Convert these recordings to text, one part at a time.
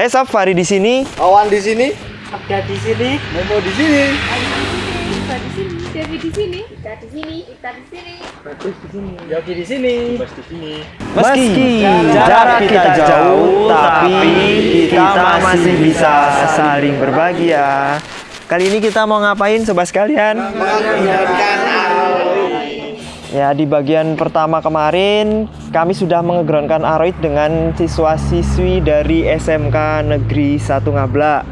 Hey Sob, Fari di sini. Awan di sini, Ada di sini. Momo di sini. Kita di sini, Devi di sini, kita di sini, kita di sini. Yogi di sini. Meski jarak kita jauh, tapi kita masih bisa saling berbagi ya. Kali ini kita mau ngapain sobat sekalian? Ya, di bagian pertama kemarin kami sudah mengegroundkan aroid dengan siswa-siswi dari SMK Negeri 1 Ngabla.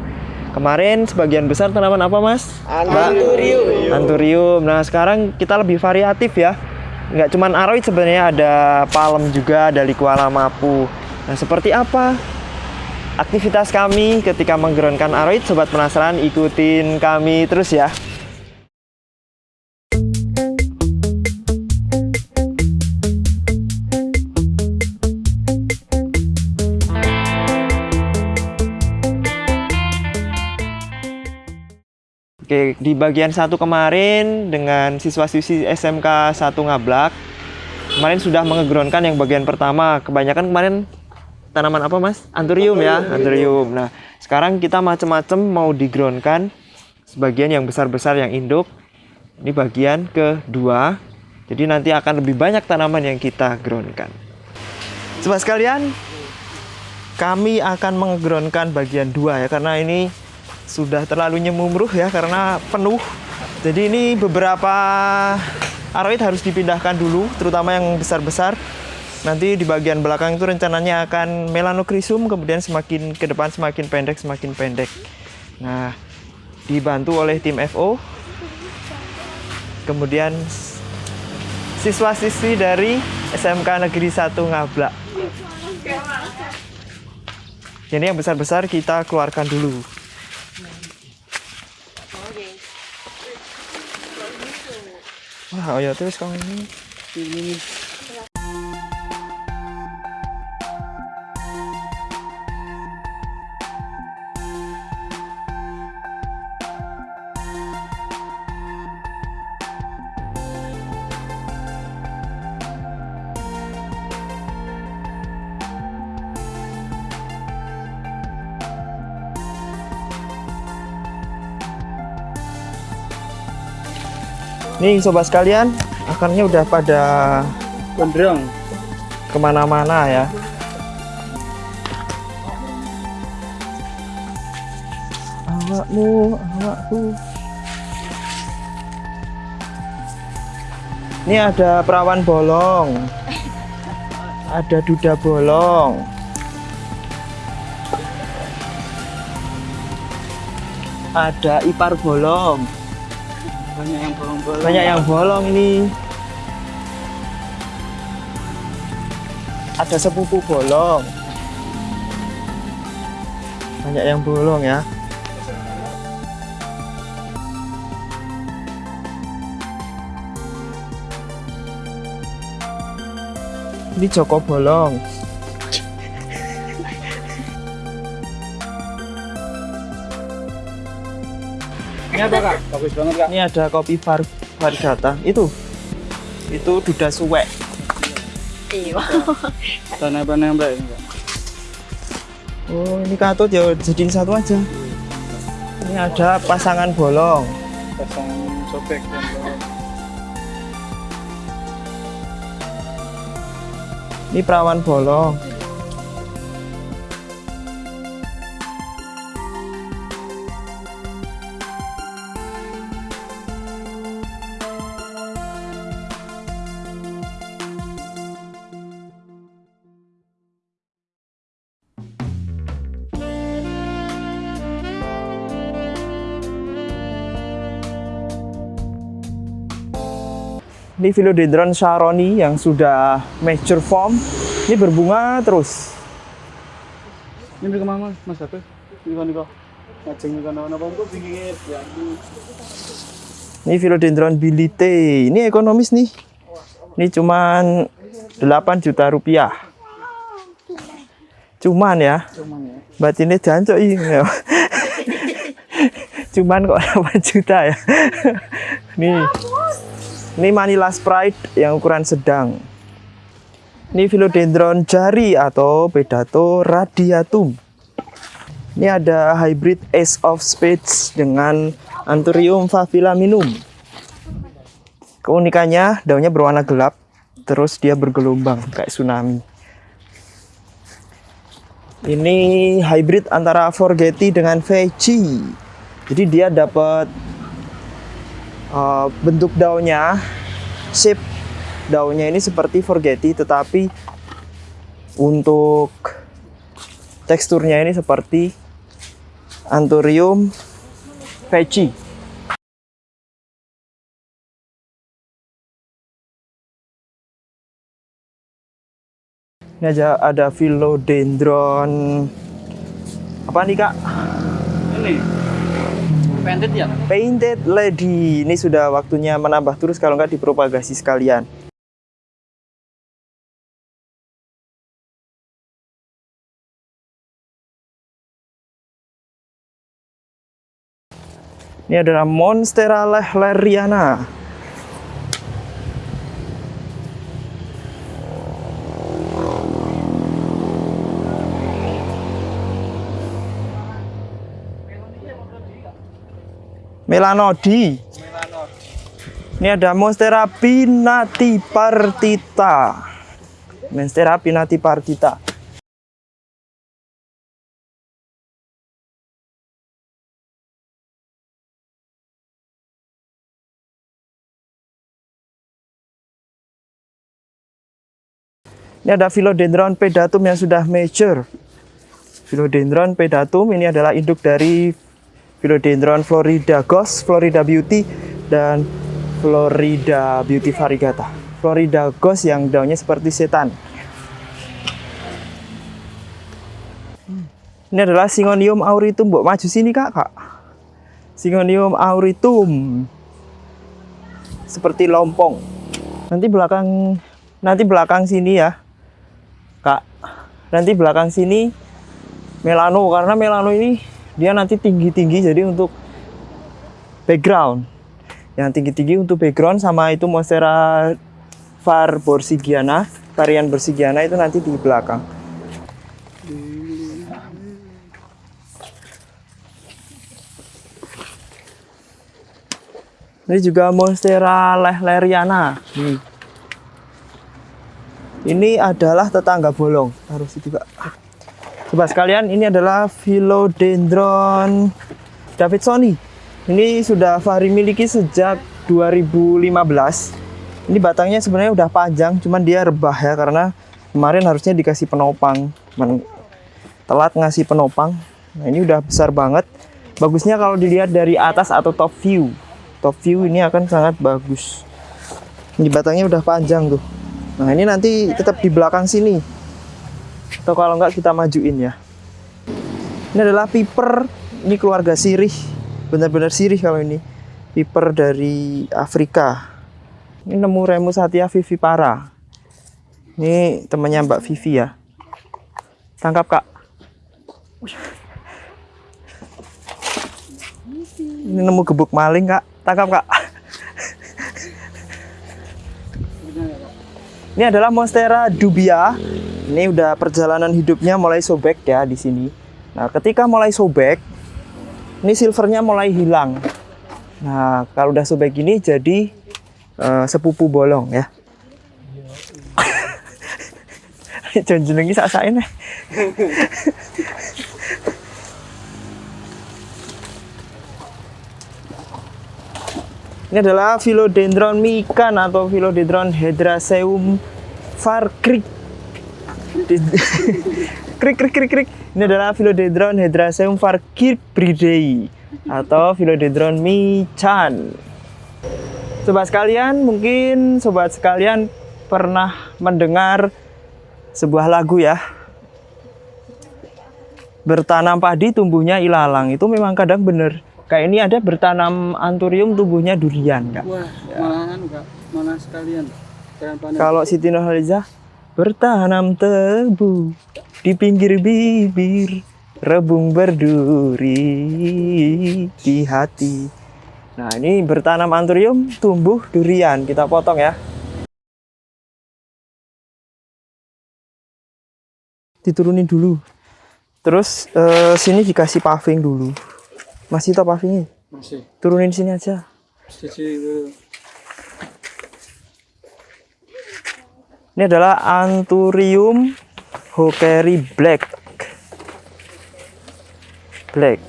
Kemarin sebagian besar tanaman apa, Mas? Anturium. Anturium. Nah, sekarang kita lebih variatif ya. Nggak cuman aroid sebenarnya ada palem juga, ada liquala mapu. Nah, seperti apa aktivitas kami ketika menggeronkan aroid? Sobat penasaran, ikutin kami terus ya. Oke, di bagian satu kemarin dengan siswa-siswi SMK 1 Ngablak kemarin sudah mengegroundkan yang bagian pertama. Kebanyakan kemarin tanaman apa mas? Anturium ya, anturium. Nah, sekarang kita macam-macam mau digroundkan sebagian yang besar-besar yang induk. Ini bagian kedua. Jadi nanti akan lebih banyak tanaman yang kita groundkan. Sobat sekalian, kami akan mengegroundkan bagian dua ya karena ini sudah terlalu nyemumruh ya karena penuh. Jadi ini beberapa aroid harus dipindahkan dulu, terutama yang besar-besar. Nanti di bagian belakang itu rencananya akan melanokrisum, kemudian semakin ke depan semakin pendek, semakin pendek. Nah, dibantu oleh tim FO. Kemudian siswa-siswi dari SMK Negeri 1 Ngablak. Jadi yang besar-besar kita keluarkan dulu. Wah, ya terus kamu ini. Nih sobat sekalian, akarnya udah pada Gondrong. ke mana-mana ya. Awakmu, awakku. Ini ada perawan bolong. Ada duda bolong. Ada ipar bolong. Banyak yang bolong-bolong. Banyak yang bolong ini. Ada sepupu bolong. Banyak yang bolong ya. Ini Joko bolong. Ini apa kak? Bagus banget kak. Ini ada kopi var varigata. Itu. Itu duda suwek. Iya. Tanah-tanah mbak ini kak. Oh, ini katut ya jadiin satu aja. Ini ada pasangan bolong. Pasang sobek dan bolong. Ini perawan bolong. Ini Philodendron Sharoni yang sudah mature form. Ini berbunga terus. Ini ke mana mas apa? Ini kan kok. Ngajeng kan apa kok pinggir ya. Ini Philodendron Bilite. Ini ekonomis nih. Ini cuman 8 juta rupiah. Cuman ya. Cuman ya. Batinnya jancok ini. Cuman kok 8 juta ya. Nih. Ini Manila Sprite yang ukuran sedang. Ini Philodendron jari atau Pedato radiatum. Ini ada hybrid Ace of Spades dengan Anthurium favilaminum. Keunikannya daunnya berwarna gelap, terus dia bergelombang kayak tsunami. Ini hybrid antara Forgetti dengan Veggie. Jadi dia dapat uh, bentuk daunnya, shape daunnya ini seperti Forgetti, tetapi untuk teksturnya ini seperti Anthurium Veggie. Ini aja ada philodendron. Apa nih kak? Ini painted ya? Painted Lady. Ini sudah waktunya menambah terus kalau nggak dipropagasi sekalian. Ini adalah Monstera lehleriana. Melanodi. Ini ada Monstera pinnatipartita. Monstera pinnatipartita. Ini ada Philodendron pedatum yang sudah mature. Philodendron pedatum ini adalah induk dari Philodendron Florida Ghost, Florida Beauty, dan Florida Beauty variegata. Florida Ghost yang daunnya seperti setan. Ini adalah Syngonium auritum. Mbok maju sini kak, kak. Syngonium auritum. Seperti lompong. Nanti belakang, nanti belakang sini ya, kak. Nanti belakang sini melano karena melano ini dia nanti tinggi-tinggi jadi untuk background. Yang tinggi-tinggi untuk background sama itu monstera var borsigiana varian borsigiana itu nanti di belakang. Ini juga monstera lehleriana. Nih. ini adalah tetangga bolong. Harus itu Coba sekalian, ini adalah Philodendron Davidsoni. Ini sudah Fahri miliki sejak 2015. Ini batangnya sebenarnya udah panjang, cuman dia rebah ya karena kemarin harusnya dikasih penopang. Men telat ngasih penopang. Nah, ini udah besar banget. Bagusnya kalau dilihat dari atas atau top view. Top view ini akan sangat bagus. Ini batangnya udah panjang tuh. Nah, ini nanti tetap di belakang sini atau kalau enggak kita majuin ya. Ini adalah piper. Ini keluarga sirih. Benar-benar sirih kalau ini. Piper dari Afrika. Ini nemu Remus Satia vivipara ini temannya Mbak Vivi ya. Tangkap kak. Ini nemu gebuk maling kak. Tangkap kak. Ini adalah Monstera dubia ini udah perjalanan hidupnya mulai sobek ya di sini. Nah, ketika mulai sobek, ini silvernya mulai hilang. Nah, kalau udah sobek gini jadi uh, sepupu bolong ya. Jangan jenengi sak-sakin Ini adalah Philodendron mikan atau Philodendron Hydraceum farkrik krik krik krik krik. Ini adalah Philodendron Hydraceum farkirbridae atau Philodendron michan. Sobat sekalian mungkin sobat sekalian pernah mendengar sebuah lagu ya. Bertanam padi tumbuhnya ilalang. Itu memang kadang bener. Kayak ini ada bertanam anthurium tumbuhnya durian enggak Wah, malahan enggak. Mana sekalian. Kalau Siti Nurhaliza bertanam tebu di pinggir bibir rebung berduri di hati nah ini bertanam anthurium tumbuh durian kita potong ya diturunin dulu Terus eh, sini dikasih paving dulu. Masih tak pavingnya? Masih. Turunin sini aja. Sisi Ini adalah Anthurium hokeri black. Black.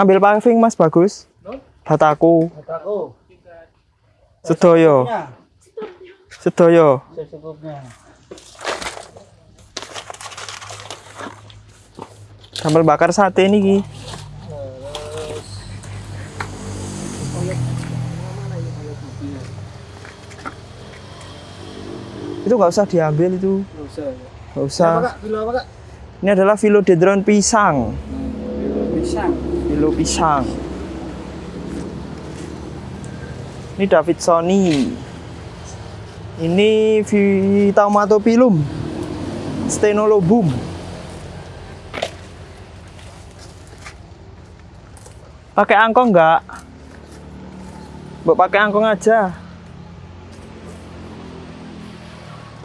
Ambil paving Mas bagus. Bataku. Aku. Sedoyo. Sedoyo. Secukupnya. Sambal bakar sate nih Ki. Itu nggak usah diambil itu, Nggak usah. ya. nggak usah. Apa kak? Bilo apa kak? Ini adalah philodendron pisang, Bilo pisang. philo pisang. Ini Davidsoni. Ini Vitamatopilum, Stenolobum. Pakai angkong nggak? Mbak pakai angkong aja.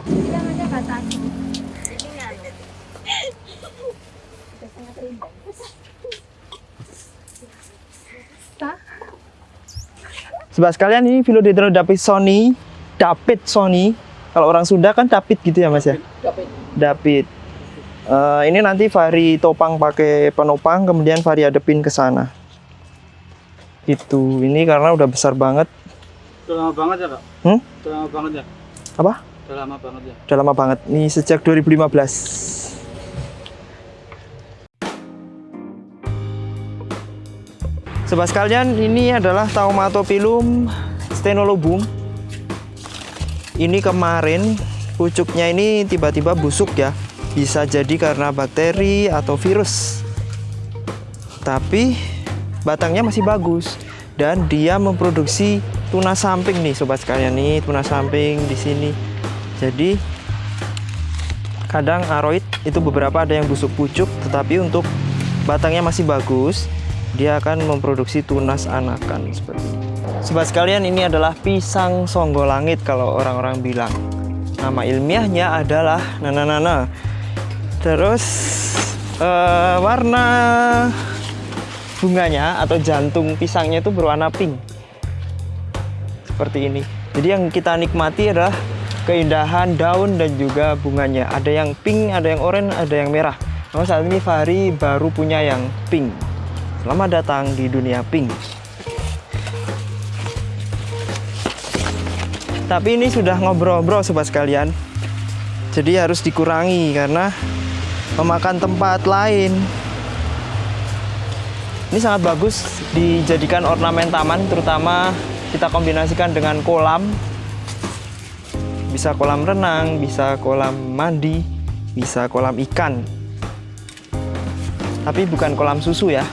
Bilang aja kata aku. Ini nggak ada. Sobat sekalian ini Philodendron Davidsoni, David Sony. Kalau orang Sunda kan David gitu ya Mas ya? David. Eh, ini nanti Fahri topang pakai penopang, kemudian Fahri adepin ke sana. Itu. Ini karena udah besar banget. Udah lama banget ya kak? Hmm? Udah lama banget ya? Apa? Udah lama banget ya? Udah lama banget. Ini sejak 2015. Sobat sekalian, ini adalah Taumatopilum stenolobum. Ini kemarin pucuknya ini tiba-tiba busuk ya. Bisa jadi karena bakteri atau virus. Tapi batangnya masih bagus dan dia memproduksi tuna samping nih sobat sekalian nih, tuna samping di sini. Jadi kadang aroid itu beberapa ada yang busuk pucuk tetapi untuk batangnya masih bagus dia akan memproduksi tunas anakan seperti ini. Sobat sekalian ini adalah pisang songgo langit kalau orang-orang bilang. Nama ilmiahnya adalah nananana. Terus eh, warna bunganya atau jantung pisangnya itu berwarna pink. Seperti ini. Jadi yang kita nikmati adalah keindahan daun dan juga bunganya. Ada yang pink, ada yang oranye, ada yang merah. Namun saat ini Fahri baru punya yang pink. Selamat datang di dunia pink. Tapi ini sudah ngobrol-ngobrol sobat sekalian. Jadi harus dikurangi karena memakan tempat lain. Ini sangat bagus dijadikan ornamen taman terutama kita kombinasikan dengan kolam bisa kolam renang, bisa kolam mandi, bisa kolam ikan. Tapi bukan kolam susu ya.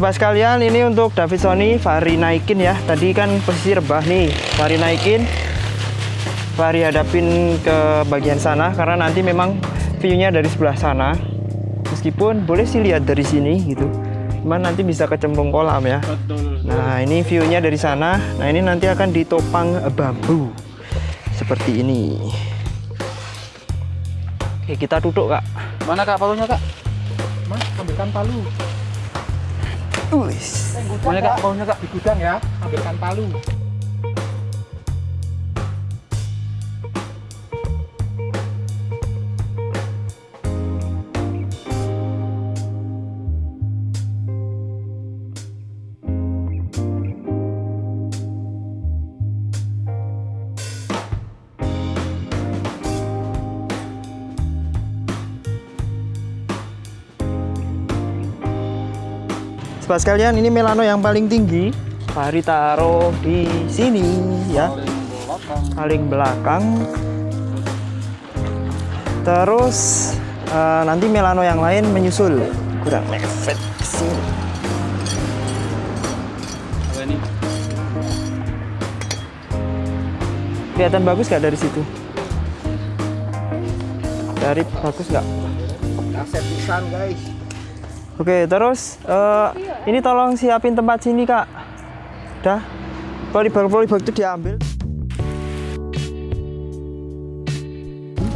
Sobat sekalian, ini untuk David Sony, Fahri naikin ya. Tadi kan posisi rebah nih, Fahri naikin. Fahri hadapin ke bagian sana karena nanti memang view-nya dari sebelah sana. Meskipun boleh sih lihat dari sini gitu. Cuman nanti bisa kecemplung kolam ya. Betul. Nah, ini view-nya dari sana. Nah, ini nanti akan ditopang bambu. Seperti ini. Oke, kita duduk, Kak. Mana kak palunya kak? Mas, ambilkan palu. Uis. Mana kak palunya kak? Di gudang ya. Ambilkan palu. Sobat sekalian, ini Melano yang paling tinggi. Fahri taruh di sini ya, paling belakang. Terus eh, nanti Melano yang lain menyusul. Kurang mepet sini. Kelihatan bagus nggak dari situ? Dari bagus nggak? Kaset pisan guys. Oke, terus eh, ini tolong siapin tempat sini kak. Dah, polybag-polybag itu diambil.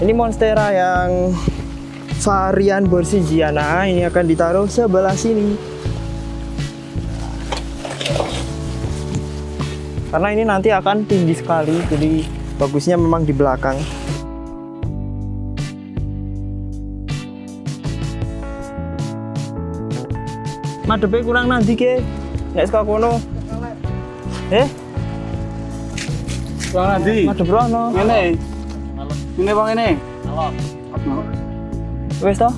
Ini monstera yang varian Borsigiana ini akan ditaruh sebelah sini. Karena ini nanti akan tinggi sekali, jadi bagusnya memang di belakang. Madepe kurang nanti ke, nggak suka kono. Eh, Bang nanti. madep rono. Ini. Ini bang ini. Wes toh?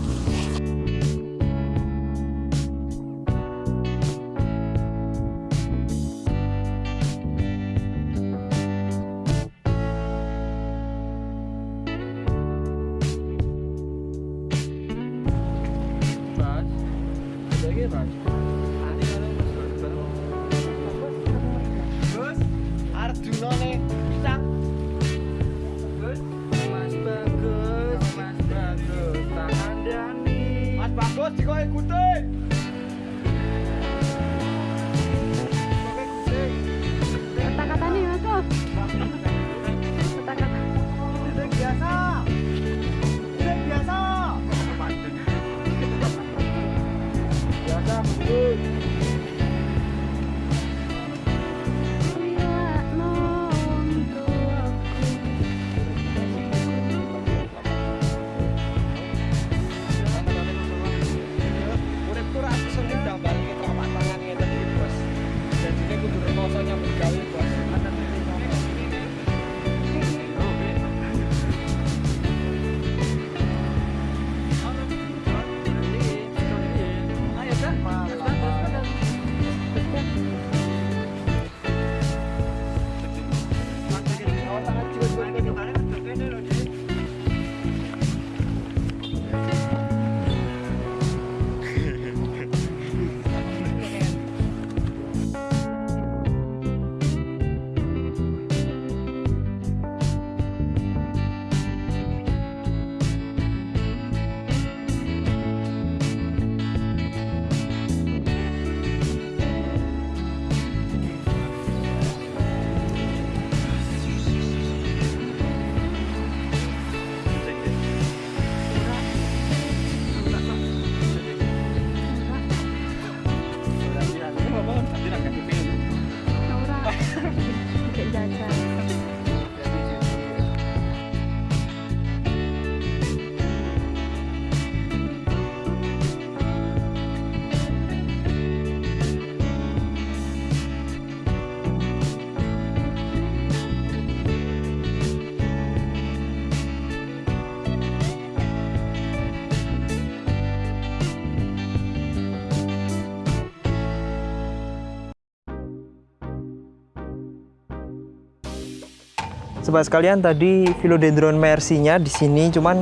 Sobat sekalian tadi philodendron mercy-nya di sini cuman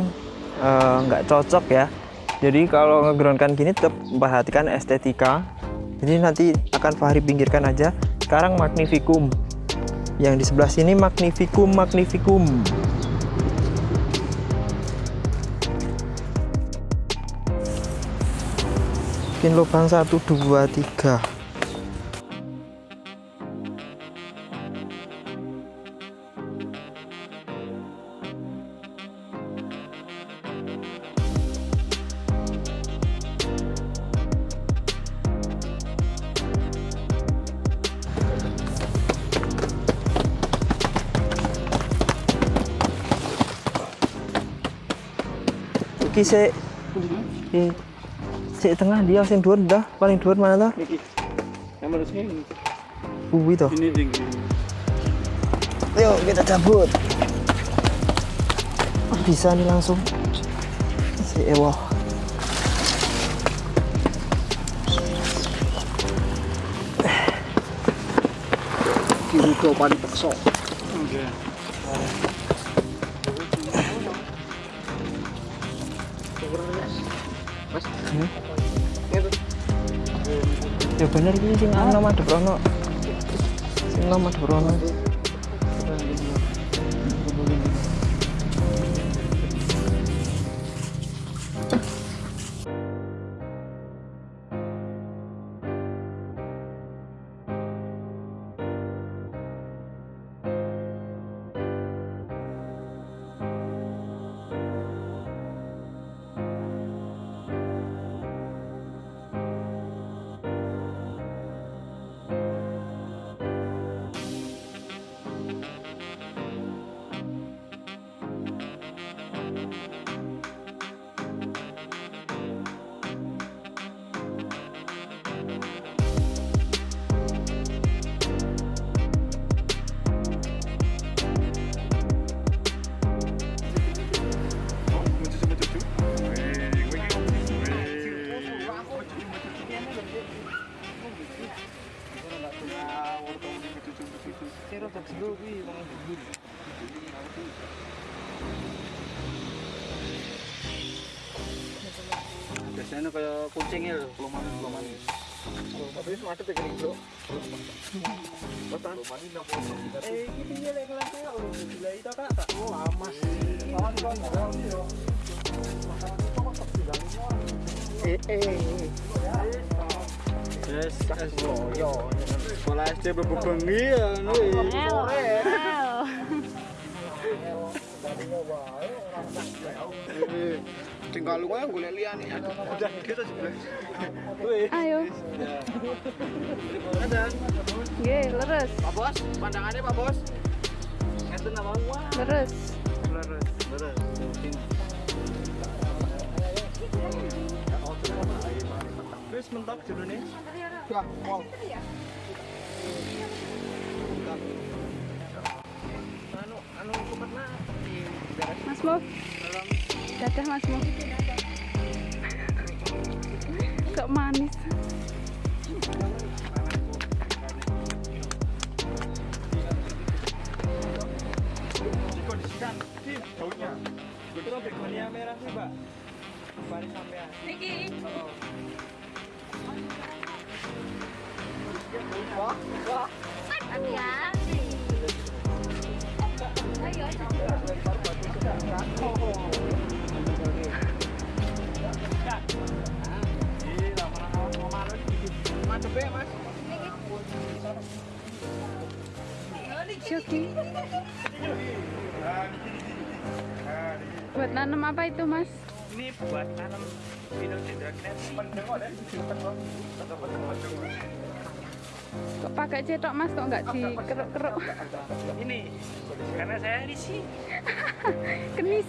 eh, nggak cocok ya. Jadi kalau ngegroundkan gini tetap perhatikan estetika. Jadi nanti akan Fahri pinggirkan aja. Sekarang magnificum. Yang di sebelah sini magnificum magnificum. Bikin lubang satu dua tiga. iki sik. Iya. Iki. Tengah dia sing dhuwur dah, paling dhuwur mana ta? Iki. Nomor sing. Ini tinggi. Yuk kita cabut. Ah, bisa nih langsung. Si Ewo. ini ke panik sok. Oke. Okay. Bener iki sing ana madhep rono. Sing ana ya, belum manis, belum manis. Tapi macet ya gini, Bro. Eh, ini dia lagi kelasnya orang gila itu Kak. Tak oh, lama sih. Eh, eh. Yes, Kas yo. sekolah SD bebengi ya, nih. Tinggal lu gue lihat nih. Udah gitu sih. Ayo. Ada. Ye, lurus. Pak Bos, pandangannya Pak Bos. Ngeten apa? Wah, Lurus. leres, leres. Wis mentok judulnya. Ya, wow. Anu, anu di beres Mas Mo. Dadah Mas Mo. Kok manis? Dikondisikan di daunnya. Itu begonia merah sih, Mbak. Baris sampean. Niki. Wah, wah. Hati-hati. Ayo. Nanam apa itu Mas? Ini buat tanam Pendeng kok, pakai cetok Mas kok nggak dikeruk-keruk? Ini karena saya di sini. Kenis.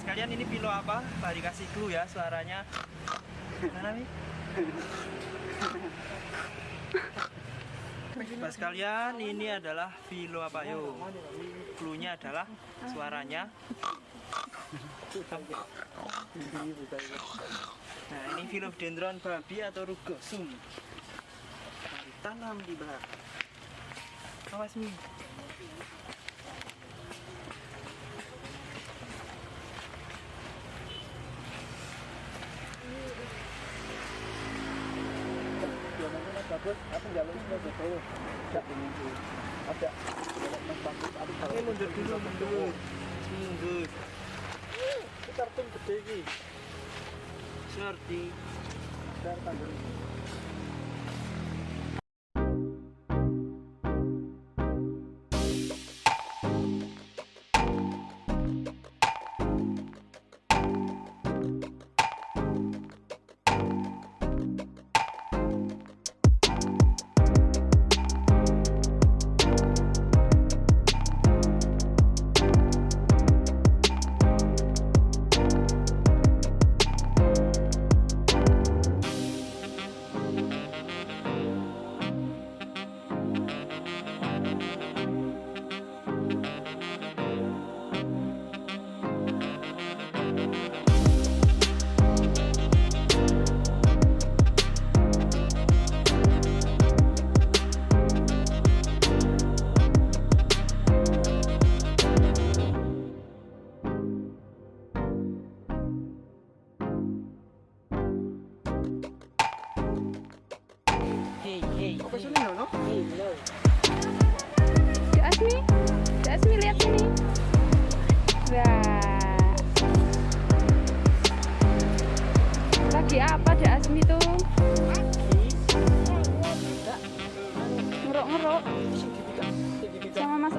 sekalian ini pilo apa? Pak dikasih clue ya suaranya. Mana nih? Pak sekalian ini adalah filo apa yo? Clue-nya adalah suaranya. Nah ini philodendron babi atau rugosum. Tanam di bak. Awas nih. Bagus aku jalur sudah betul tidak menunggu ada. Ini mundur dulu, mundur. Mundur. ini kartun gede ini dan tanggal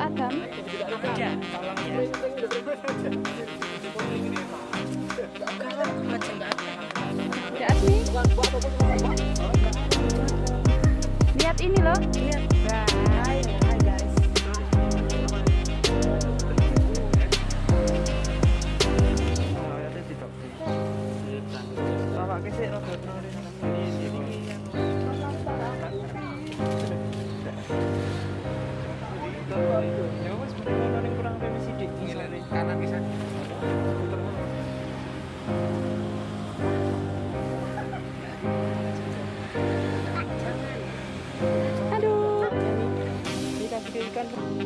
Asmi. Lihat ini loh. Dikasih ikan.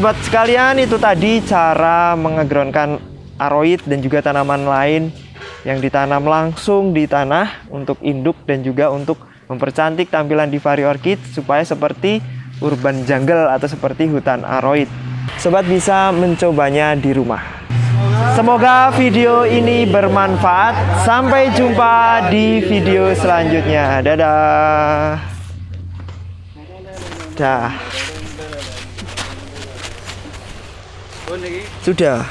Sobat sekalian, itu tadi cara mengegroundkan aroid dan juga tanaman lain yang ditanam langsung di tanah untuk induk dan juga untuk mempercantik tampilan di Vari Orchid supaya seperti urban jungle atau seperti hutan aroid. Sobat bisa mencobanya di rumah. Semoga video ini bermanfaat. Sampai jumpa di video selanjutnya. Dadah. Dah. Sudah.